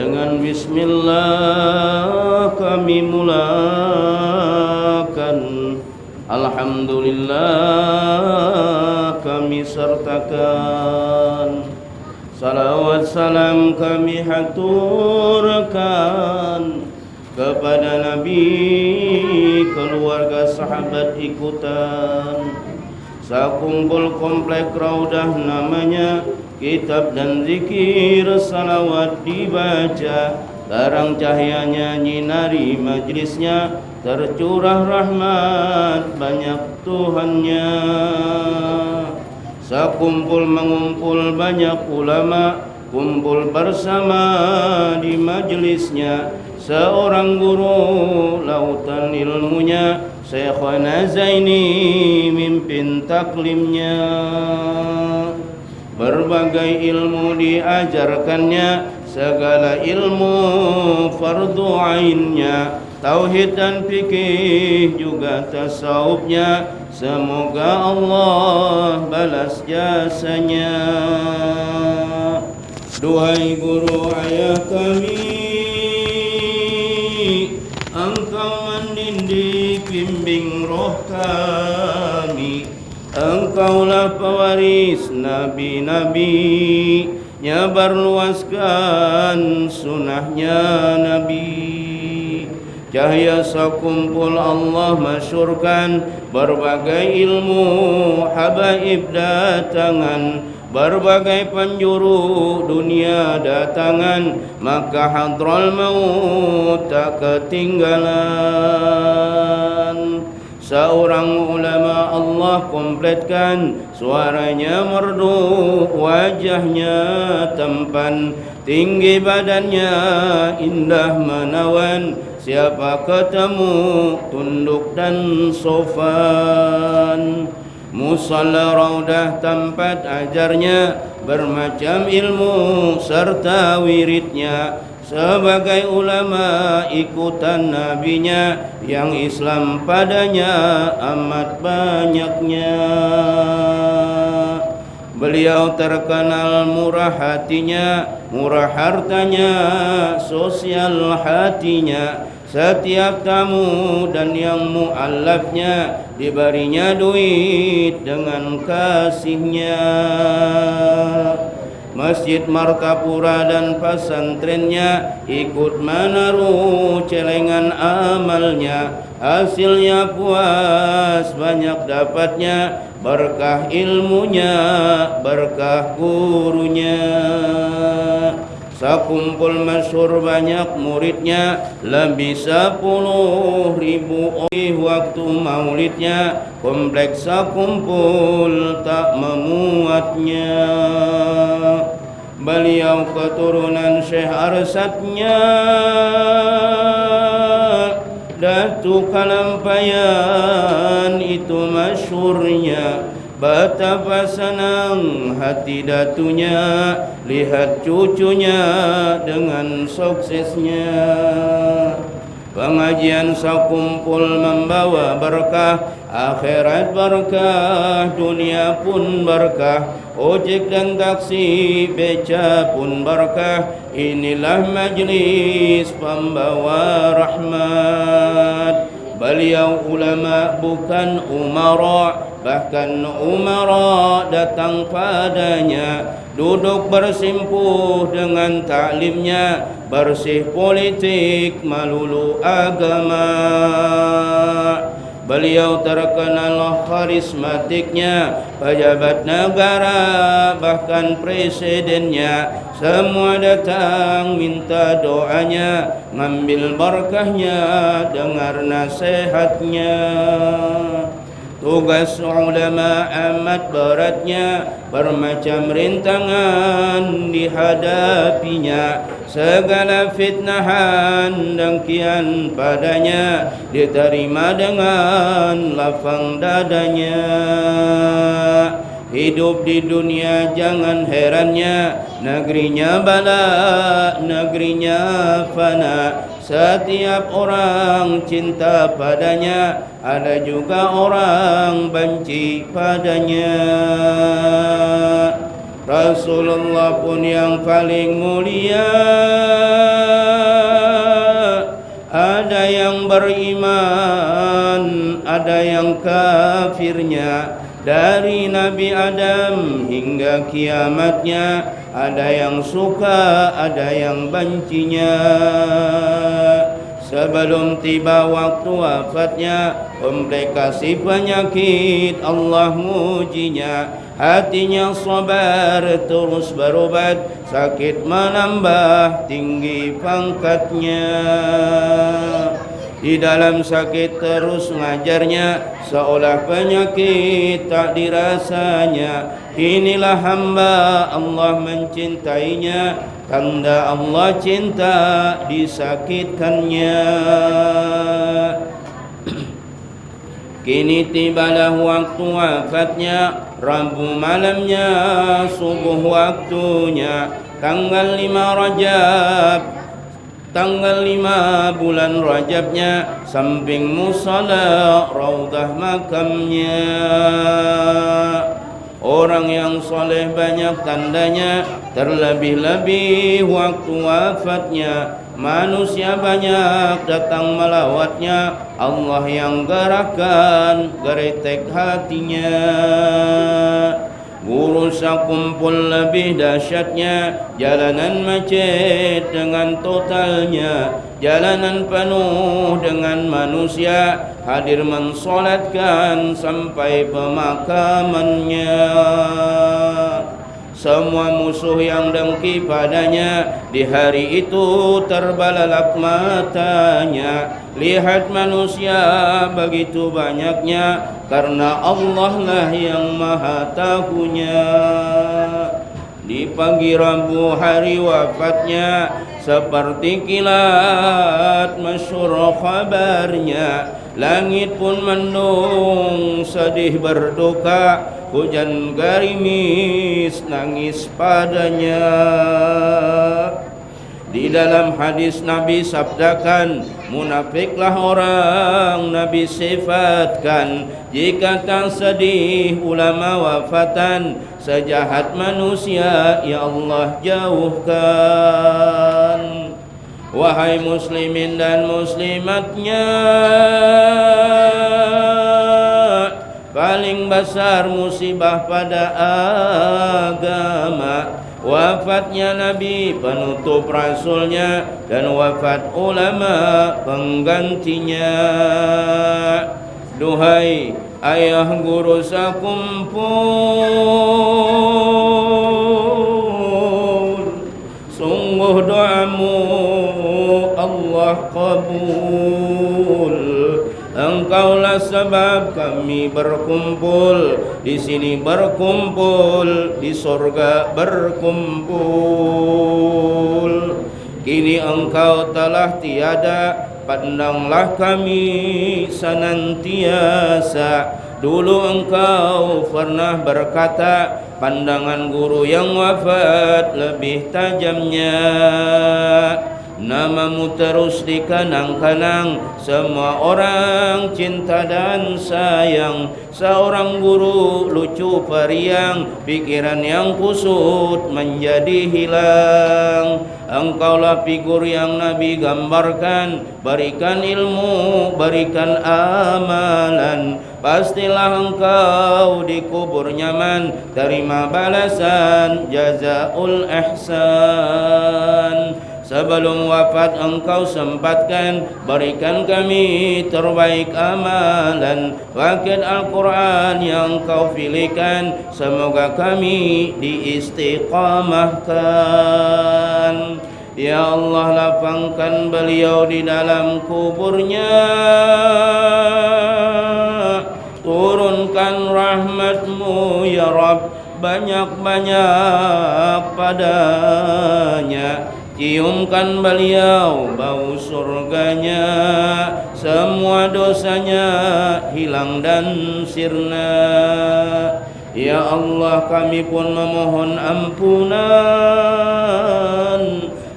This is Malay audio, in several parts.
Dengan Bismillah kami mulakan. Alhamdulillah kami sertakan. Salawat salam kami haturkan Kepada Nabi keluarga sahabat ikutan. Sakumpul komplek raudah namanya Kitab dan zikir salawat dibaca. Terang cahayanya nyinari majlisnya. Tercurah rahmat banyak Tuhannya. Sakumpul mengumpul banyak ulama. Kumpul bersama di majlisnya. Seorang guru lautan ilmunya. Syekhana Zaini mimpin taklimnya Berbagai ilmu diajarkannya Segala ilmu fardu ainnya. Tauhid dan fikih juga tasawufnya. Semoga Allah balas jasanya. Duhai guru ayah kami Engkau mendidik bimbing roh kami Engkaulah pewaris nabi-nabi Nyabar luaskan sunnahnya Nabi. Cahaya sekumpul Allah masyurkan Berbagai ilmu habaib datangan Berbagai penjuru dunia datangan Maka hadral maut tak ketinggalan Seorang ulama Allah kompletkan. Suaranya merdu Wajahnya tampan. Tinggi badannya Indah menawan. Siapa ketemu Tunduk dan sofan. Musalla raudah tempat ajarnya. Bermacam ilmu serta wiridnya sebagai ulama ikutan nabinya yang Islam padanya amat banyaknya Beliau terkenal murah hatinya, murah hartanya, sosial hatinya. Setiap tamu dan yang mu'allafnya diberinya duit dengan kasihnya. Masjid Martapura dan pesantrennya ikut menaruh celengan amalnya. Hasilnya puas banyak dapatnya. Berkah ilmunya, berkah gurunya. Sakumpul masyur banyak muridnya Lebih sepuluh ribu oleh waktu maulidnya Kompleks sakumpul tak memuatnya Beliau keturunan Syekh Arsatnya Datu Kalampayan itu masyurnya. Betapa senang hati datunya. Lihat cucunya dengan suksesnya. Pengajian sakumpul membawa berkah. Akhirat berkah, dunia pun berkah Ojek dan taksi, beca pun berkah Inilah majlis pembawa rahmat. Beliau ulama bukan umara Bahkan umara datang padanya. Duduk bersimpuh dengan taklimnya. Bersih politik malulu agama Beliau terkenal karismatiknya Pejabat negara bahkan presidennya. Semua datang minta doanya Ngambil berkahnya dengar nasihatnya Tugas ulama amat beratnya Bermacam rintangan dihadapinya. Segala fitnahan dan kian padanya Diterima dengan lapang dadanya. Hidup di dunia jangan herannya Negerinya bala, negerinya fana Setiap orang cinta padanya Ada juga orang benci padanya. Rasulullah pun yang paling mulia. Ada yang beriman Ada yang kafirnya. Dari Nabi Adam hingga kiamatnya ada yang suka ada yang bencinya. Sebelum tiba waktu wafatnya komplikasi penyakit Allah mujinya. Hatinya sabar terus berobat sakit menambah tinggi pangkatnya di dalam sakit terus ngajarnya seolah penyakit tak dirasanya. Inilah hamba Allah mencintainya tanda Allah cinta disakitkannya. Kini tibalah waktu wafatnya Rabu malamnya subuh waktunya Tanggal lima Rajab Tanggal lima bulan Rajabnya Samping musala Raudah makamnya. Orang yang soleh banyak tandanya Terlebih-lebih waktu wafatnya. Manusia banyak datang melawatnya Allah yang gerakan geretek hatinya Guru kumpul lebih dahsyatnya. Jalanan macet dengan totalnya. Jalanan penuh dengan manusia. Hadir mensolatkan sampai pemakamannya semua musuh yang dengki padanya Di hari itu terbalalak matanya. Lihat manusia begitu banyaknya Karena Allah lah yang maha tahunya. Di pagi Rabu hari wafatnya Seperti kilat masyur kabarnya Langit pun mendung sedih berduka hujan garimis nangis padanya. Di dalam hadis Nabi sabdakan Munafiklah orang Nabi sifatkan. Jika tak sedih ulama wafatan. Sejahat manusia Ya Allah jauhkan. Wahai muslimin dan muslimatnya paling besar musibah pada agama. Wafatnya nabi penutup rasulnya dan wafat ulama penggantinya. Duhai ayah guru sakumpul kami berkumpul di sini berkumpul di sorga berkumpul. Kini engkau telah tiada pandanglah kami senantiasa. Dulu engkau pernah berkata pandangan guru yang wafat lebih tajamnya. Namamu terus dikenang-kenang Semua orang cinta dan sayang. Seorang guru lucu periang. Pikiran yang kusut menjadi hilang. Engkaulah figur yang Nabi gambarkan. Berikan ilmu, berikan amalan. Pastilah engkau dikubur nyaman. Terima balasan jazaul ihsan Sebelum wafat engkau sempatkan Berikan kami terbaik amalan. Wakil Al-Quran yang kau pilihkan Semoga kami diistiqamahkan. Ya Allah lapangkan beliau di dalam kuburnya. Turunkan rahmatmu ya Rabb Banyak-banyak padanya Ciumkan beliau bau surganya. Semua dosanya hilang dan sirna. Ya Allah kami pun memohon ampunan.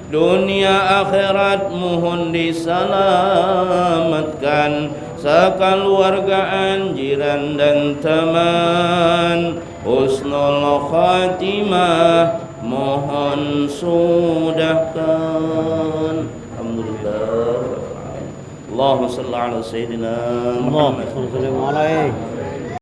Dunia akhirat mohon diselamatkan. Sekeluargaan jiran dan teman. Husnul khatimah mohon sudahkan. Alhamdulillah. Allahumma salli ala sayyidina Muhammad. Sallallahu alaihi